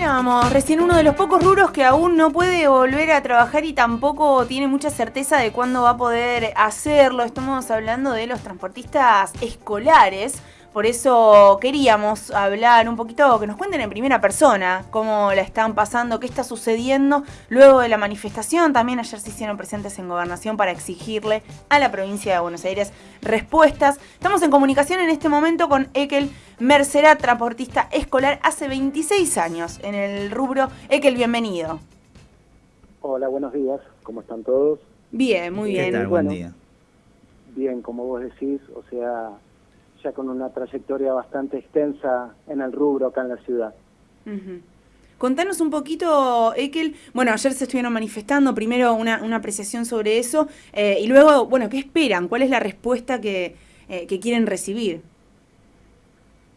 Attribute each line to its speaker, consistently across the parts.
Speaker 1: Hablábamos recién uno de los pocos rubros que aún no puede volver a trabajar y tampoco tiene mucha certeza de cuándo va a poder hacerlo. Estamos hablando de los transportistas escolares. Por eso queríamos hablar un poquito, que nos cuenten en primera persona cómo la están pasando, qué está sucediendo luego de la manifestación. También ayer se hicieron presentes en gobernación para exigirle a la provincia de Buenos Aires respuestas. Estamos en comunicación en este momento con Ekel Mercera, transportista escolar hace 26 años en el rubro. Ekel, bienvenido.
Speaker 2: Hola, buenos días. ¿Cómo están todos?
Speaker 1: Bien, muy bien.
Speaker 3: ¿Qué tal? Buen día.
Speaker 2: Bien, como vos decís, o sea, ya con una trayectoria bastante extensa en el rubro acá en la ciudad.
Speaker 1: Contanos un poquito, Ekel, bueno, ayer se estuvieron manifestando, primero una, una apreciación sobre eso, eh, y luego, bueno, ¿qué esperan? ¿Cuál es la respuesta que, eh, que quieren recibir?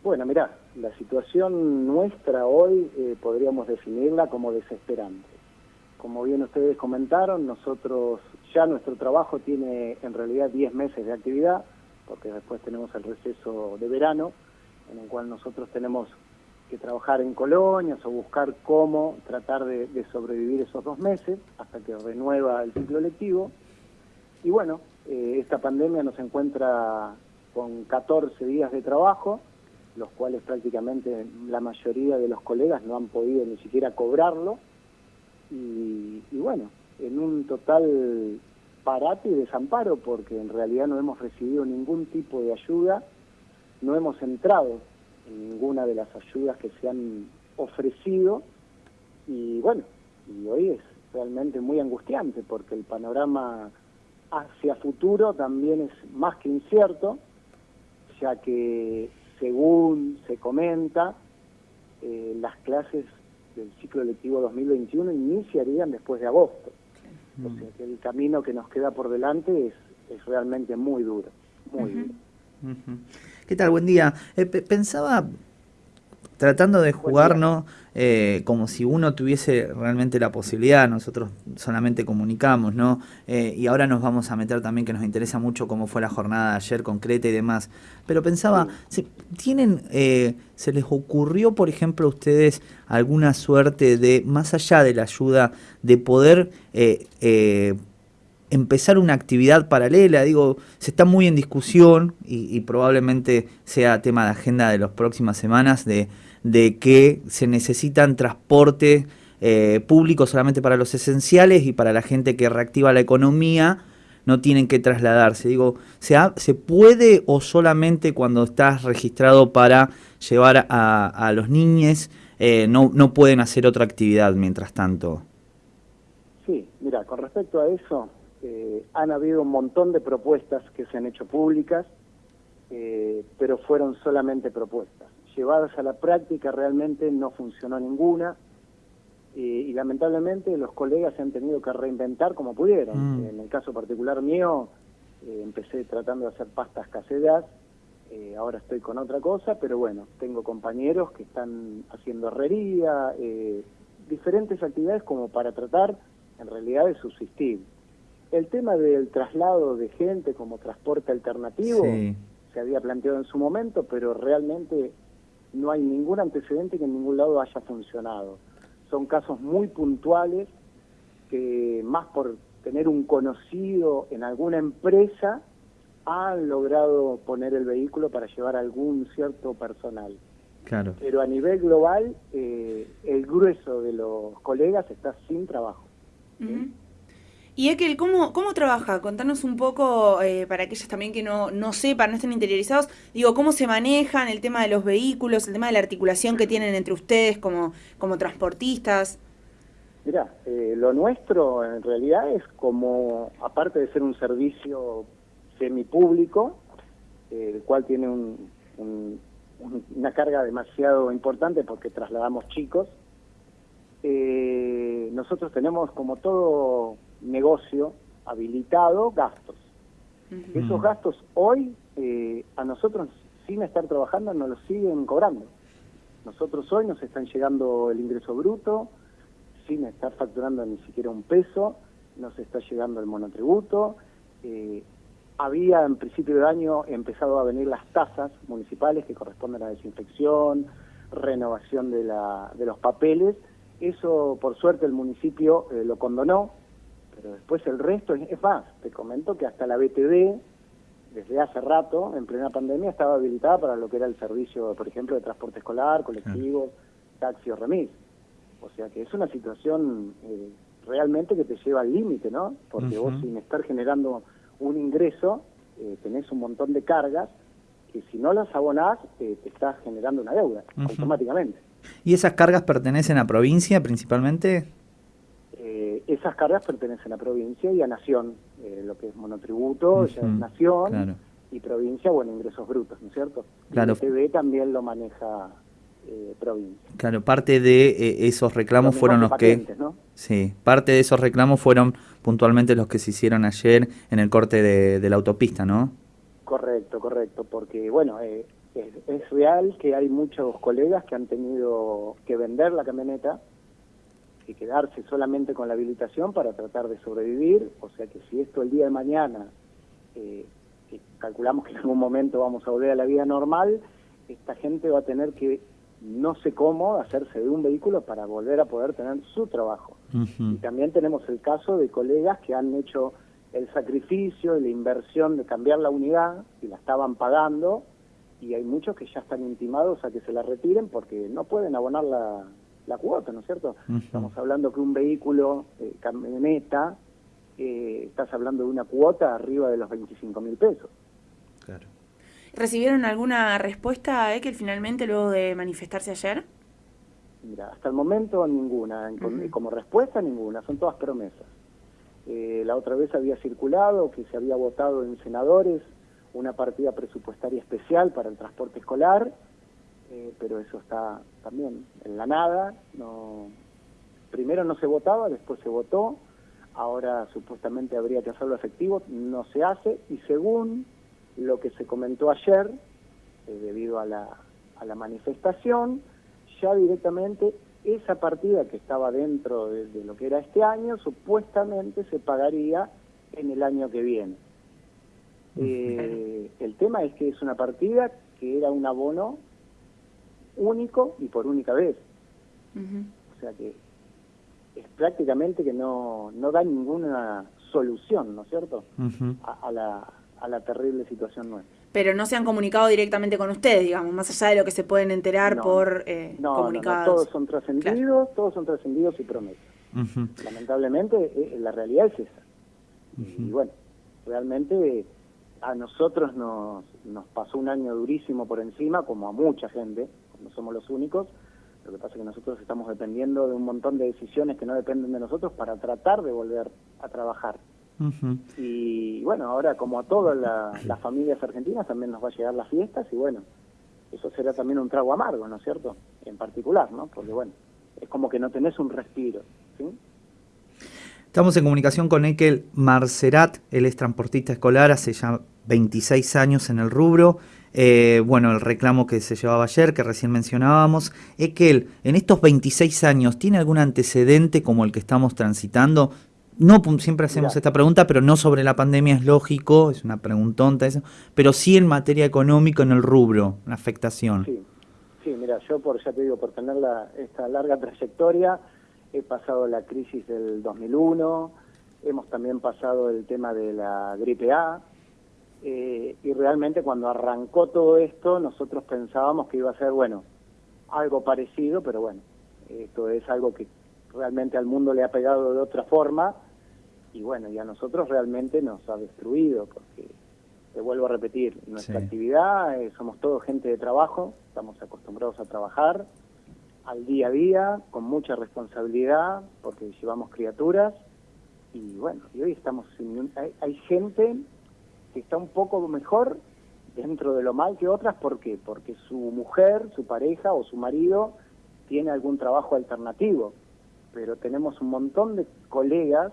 Speaker 2: Bueno, mirá, la situación nuestra hoy eh, podríamos definirla como desesperante. Como bien ustedes comentaron, nosotros ya nuestro trabajo tiene en realidad 10 meses de actividad, porque después tenemos el receso de verano, en el cual nosotros tenemos que trabajar en colonias o buscar cómo tratar de, sobrevivir esos dos meses hasta que renueva el ciclo lectivo. Y bueno, eh, esta pandemia nos encuentra con 14 días de trabajo, los cuales prácticamente la mayoría de los colegas no han podido ni siquiera cobrarlo. Y, bueno, en un total parate y desamparo porque en realidad no hemos recibido ningún tipo de ayuda, no hemos entrado en ninguna de las ayudas que se han ofrecido y bueno, y hoy es realmente muy angustiante porque el panorama hacia futuro también es más que incierto, ya que según se comenta, eh, las clases del ciclo lectivo 2021 iniciarían después de agosto. O sea que el camino que nos queda por delante es, es realmente muy duro, muy duro.
Speaker 3: ¿Qué tal? Buen día. Eh, pensaba, tratando de jugarnos eh, como si uno tuviese realmente la posibilidad, nosotros solamente comunicamos, ¿no? Eh, y ahora nos vamos a meter también que nos interesa mucho cómo fue la jornada de ayer concreta y demás. Pero pensaba, ¿se, ¿tienen, se les ocurrió, por ejemplo, a ustedes alguna suerte de, más allá de la ayuda, de poder empezar una actividad paralela, digo, se está muy en discusión y, probablemente sea tema de agenda de las próximas semanas de, de que se necesitan transporte eh, público solamente para los esenciales y para la gente que reactiva la economía no tienen que trasladarse. Digo, ¿se, ¿se puede o solamente cuando estás registrado para llevar a, los niños eh, no, no pueden hacer otra actividad mientras tanto?
Speaker 2: Sí, mira, con respecto a eso, eh, han habido un montón de propuestas que se han hecho públicas, eh, pero fueron solamente propuestas. Llevadas a la práctica realmente no funcionó ninguna eh, y lamentablemente los colegas se han tenido que reinventar como pudieron. Mm. En el caso particular mío, empecé tratando de hacer pastas caseras, ahora estoy con otra cosa, pero bueno, tengo compañeros que están haciendo herrería, diferentes actividades como para tratar en realidad de subsistir. El tema del traslado de gente como transporte alternativo se había planteado en su momento, pero realmente no hay ningún antecedente que en ningún lado haya funcionado. Son casos muy puntuales que más por tener un conocido en alguna empresa han logrado poner el vehículo para llevar algún cierto personal.
Speaker 3: Claro.
Speaker 2: Pero a nivel global, eh, el grueso de los colegas está sin trabajo.
Speaker 1: Y Ekel, ¿cómo, ¿cómo trabaja? Contanos un poco, eh, para aquellos también que no, no sepan, no estén interiorizados, digo, ¿cómo se manejan el tema de los vehículos, el tema de la articulación que tienen entre ustedes como, como transportistas?
Speaker 2: Mira, eh, lo nuestro en realidad es como, aparte de ser un servicio semipúblico, eh, el cual tiene una carga demasiado importante porque trasladamos chicos, nosotros tenemos como todo negocio habilitado gastos. Esos gastos hoy eh, a nosotros sin estar trabajando nos los siguen cobrando. Nosotros hoy nos están llegando el ingreso bruto sin estar facturando ni siquiera un peso, nos está llegando el monotributo. Eh, había en principio de año empezado a venir las tasas municipales que corresponden a la desinfección, renovación de, la, de los papeles. Eso, por suerte, el municipio eh, lo condonó, pero después el resto es, más. Te comento que hasta la BTV, desde hace rato, en plena pandemia, estaba habilitada para lo que era el servicio, por ejemplo, de transporte escolar, colectivo, taxi o remis. O sea que es una situación eh, realmente que te lleva al límite, ¿no? Porque vos sin estar generando un ingreso, eh, tenés un montón de cargas que si no las abonás, eh, te estás generando una deuda automáticamente.
Speaker 3: ¿Y esas cargas pertenecen a provincia principalmente?
Speaker 2: Eh, esas cargas pertenecen a provincia y a nación. Eh, lo que es monotributo ya es nación y provincia, bueno, ingresos brutos, ¿no es cierto?
Speaker 3: Claro.
Speaker 2: el TV también lo maneja provincia.
Speaker 3: Claro, parte de esos reclamos fueron los que... Sí, parte de esos reclamos fueron puntualmente los que se hicieron ayer en el corte de, de la autopista, ¿no?
Speaker 2: Correcto, correcto, porque bueno, eh, es, real que hay muchos colegas que han tenido que vender la camioneta y quedarse solamente con la habilitación para tratar de sobrevivir, o sea que si esto el día de mañana, eh, calculamos que en algún momento vamos a volver a la vida normal, esta gente va a tener que, no sé cómo, hacerse de un vehículo para volver a poder tener su trabajo. Y también tenemos el caso de colegas que han hecho el sacrificio y la inversión de cambiar la unidad y la estaban pagando y hay muchos que ya están intimados a que se la retiren porque no pueden abonar la, la cuota, ¿no es cierto? Estamos hablando que un vehículo, eh, camioneta, eh, estás hablando de una cuota arriba de los 25 mil pesos.
Speaker 1: Claro. ¿Recibieron alguna respuesta, a que finalmente luego de manifestarse ayer?
Speaker 2: Mira, hasta el momento ninguna, como respuesta ninguna, son todas promesas. Eh, la otra vez había circulado que se había votado en senadores una partida presupuestaria especial para el transporte escolar, eh, pero eso está también en la nada. No, primero no se votaba, después se votó, ahora supuestamente habría que hacerlo efectivo, no se hace, y según lo que se comentó ayer, eh, debido a la, a la manifestación, ya directamente esa partida que estaba dentro de, lo que era este año, supuestamente se pagaría en el año que viene. Eh, el tema es que es una partida que era un abono único y por única vez. O sea que es prácticamente que no, no da ninguna solución, ¿no es cierto?, a, la, a la terrible situación nuestra
Speaker 1: pero no se han comunicado directamente con ustedes, digamos, más allá de lo que se pueden enterar por eh,
Speaker 2: no,
Speaker 1: comunicados.
Speaker 2: No, todos son trascendidos, todos son trascendidos y promesas. Lamentablemente, eh, la realidad es esa. Y bueno, realmente a nosotros nos, nos pasó un año durísimo por encima, como a mucha gente, no somos los únicos. Lo que pasa es que nosotros estamos dependiendo de un montón de decisiones que no dependen de nosotros para tratar de volver a trabajar. Y bueno, ahora como a todas las familias argentinas también nos va a llegar las fiestas y bueno, eso será también un trago amargo, ¿no es cierto? En particular, ¿no? Porque bueno, es como que no tenés un respiro, ¿sí?
Speaker 3: Estamos en comunicación con Ekel Marcerat, él es transportista escolar, hace ya 26 años en el rubro. Eh, bueno, el reclamo que se llevaba ayer, que recién mencionábamos. Ekel, en estos 26 años, ¿tiene algún antecedente como el que estamos transitando? no siempre hacemos esta pregunta, pero no sobre la pandemia, es lógico, es una preguntonta eso, pero sí en materia económica en el rubro, la afectación.
Speaker 2: Sí, sí mira, yo por, ya te digo, por tener esta larga trayectoria, he pasado la crisis del 2001, hemos también pasado el tema de la gripe A, eh, y realmente cuando arrancó todo esto, nosotros pensábamos que iba a ser, bueno, algo parecido, pero bueno, esto es algo que realmente al mundo le ha pegado de otra forma y bueno, y a nosotros realmente nos ha destruido porque, te vuelvo a repetir, nuestra actividad, eh, somos todos gente de trabajo, estamos acostumbrados a trabajar al día a día, con mucha responsabilidad, porque llevamos criaturas y bueno, y hoy estamos sin, hay, hay gente que está un poco mejor dentro de lo mal que otras, ¿por qué? Porque su mujer, su pareja o su marido tiene algún trabajo alternativo pero tenemos un montón de colegas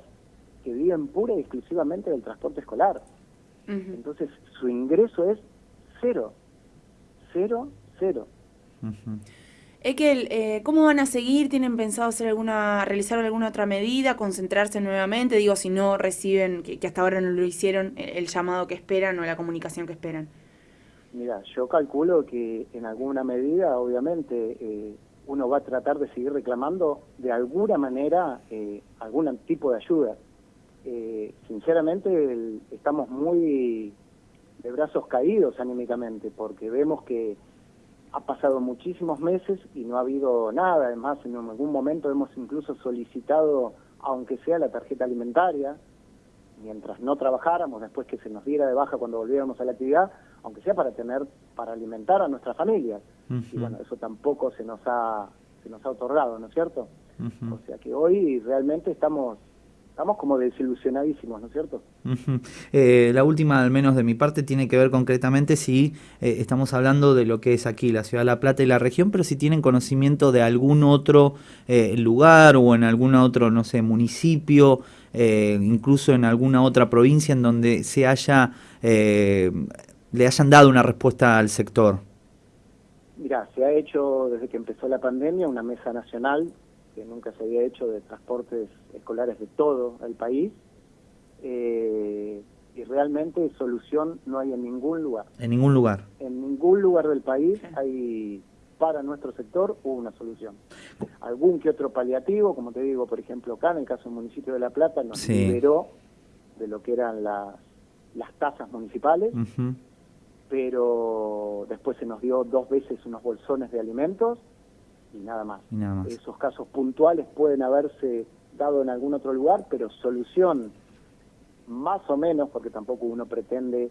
Speaker 2: que viven pura y exclusivamente del transporte escolar. Entonces, su ingreso es cero. Cero, cero.
Speaker 1: Ekel, eh, ¿cómo van a seguir? ¿Tienen pensado hacer alguna, realizar alguna otra medida, concentrarse nuevamente? Digo, si no reciben, que, hasta ahora no lo hicieron, el, llamado que esperan o la comunicación que esperan.
Speaker 2: Mira, yo calculo que en alguna medida, obviamente, eh, uno va a tratar de seguir reclamando de alguna manera eh, algún tipo de ayuda. Eh, sinceramente, estamos muy de brazos caídos anímicamente, porque vemos que ha pasado muchísimos meses y no ha habido nada. Además, en algún momento hemos incluso solicitado, aunque sea la tarjeta alimentaria, mientras no trabajáramos, después que se nos diera de baja cuando volviéramos a la actividad, aunque sea para tener, para alimentar a nuestras familias. Y bueno, eso tampoco se nos ha, se nos ha otorgado, ¿no es cierto? O sea que hoy realmente estamos estamos como desilusionadísimos, ¿no es cierto?
Speaker 3: Eh, la última, al menos de mi parte, tiene que ver concretamente si eh, estamos hablando de lo que es aquí la Ciudad de La Plata y la región, pero si tienen conocimiento de algún otro eh, lugar o en algún otro, no sé, municipio, incluso en alguna otra provincia en donde se haya, le hayan dado una respuesta al sector.
Speaker 2: Mira, se ha hecho desde que empezó la pandemia una mesa nacional que nunca se había hecho de transportes escolares de todo el país. Eh, y realmente solución no hay en ningún lugar.
Speaker 3: En ningún lugar.
Speaker 2: En ningún lugar del país hay para nuestro sector hubo una solución. Algún que otro paliativo, como te digo, por ejemplo, acá en el caso del municipio de La Plata, nos liberó de lo que eran las, las tasas municipales, pero después se nos dio dos veces unos bolsones de alimentos y nada más. Esos casos puntuales pueden haberse dado en algún otro lugar, pero solución más o menos, porque tampoco uno pretende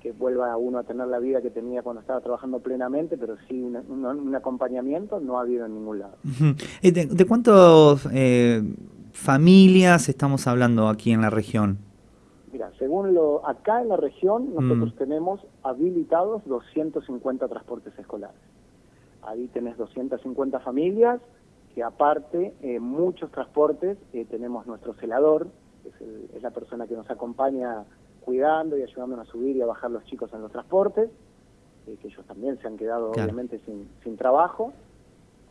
Speaker 2: que, vuelva uno a tener la vida que tenía cuando estaba trabajando plenamente, pero sí un, acompañamiento no ha habido en ningún lado.
Speaker 3: ¿De, de cuántas eh, familias estamos hablando aquí en la región?
Speaker 2: Mira, según lo acá en la región nosotros mm. tenemos habilitados 250 transportes escolares. Ahí tenés 250 familias, que aparte, eh, muchos transportes, eh, tenemos nuestro celador, que es, la persona que nos acompaña cuidando y ayudándonos a subir y a bajar los chicos en los transportes, eh, que ellos también se han quedado obviamente sin, trabajo.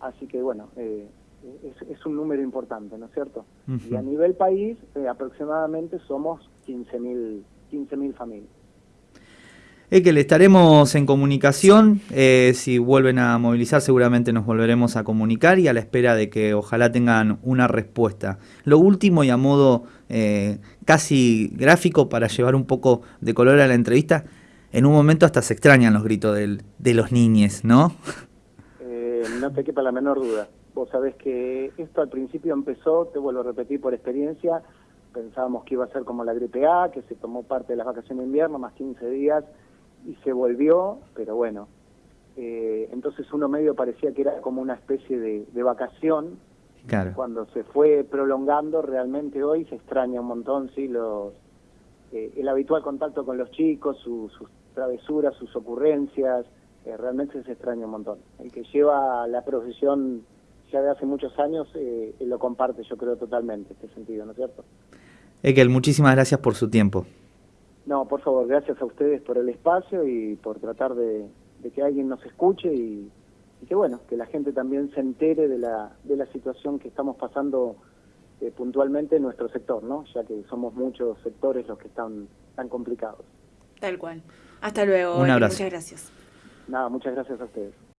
Speaker 2: Así que bueno, es, un número importante, ¿no es cierto? Y a nivel país, aproximadamente somos 15.000 15 familias.
Speaker 3: Es que le estaremos en comunicación, eh, si vuelven a movilizar seguramente nos volveremos a comunicar y a la espera de que ojalá tengan una respuesta. Lo último y a modo eh, casi gráfico para llevar un poco de color a la entrevista, en un momento hasta se extrañan los gritos de los niños, ¿no?
Speaker 2: Eh, no te quepa la menor duda. Vos sabés que esto al principio empezó, te vuelvo a repetir por experiencia, pensábamos que iba a ser como la gripe A, que se tomó parte de las vacaciones de invierno, más 15 días, y se volvió, pero bueno, eh, entonces uno medio parecía que era como una especie de, vacación. Claro. Cuando se fue prolongando, realmente hoy se extraña un montón, sí, los, eh, el habitual contacto con los chicos, sus travesuras, sus ocurrencias, eh, realmente se extraña un montón. El que lleva la profesión ya de hace muchos años lo comparte, yo creo, totalmente, este sentido, ¿no es cierto?
Speaker 3: Ekel, muchísimas gracias por su tiempo.
Speaker 2: No, por favor, gracias a ustedes por el espacio y por tratar de, que alguien nos escuche y, que bueno, que la gente también se entere de la, de la situación que estamos pasando eh, puntualmente en nuestro sector, ¿no? Ya que somos muchos sectores los que están tan complicados.
Speaker 1: Tal cual. Hasta luego. Un abrazo. Muchas gracias.
Speaker 2: Nada, muchas gracias a ustedes.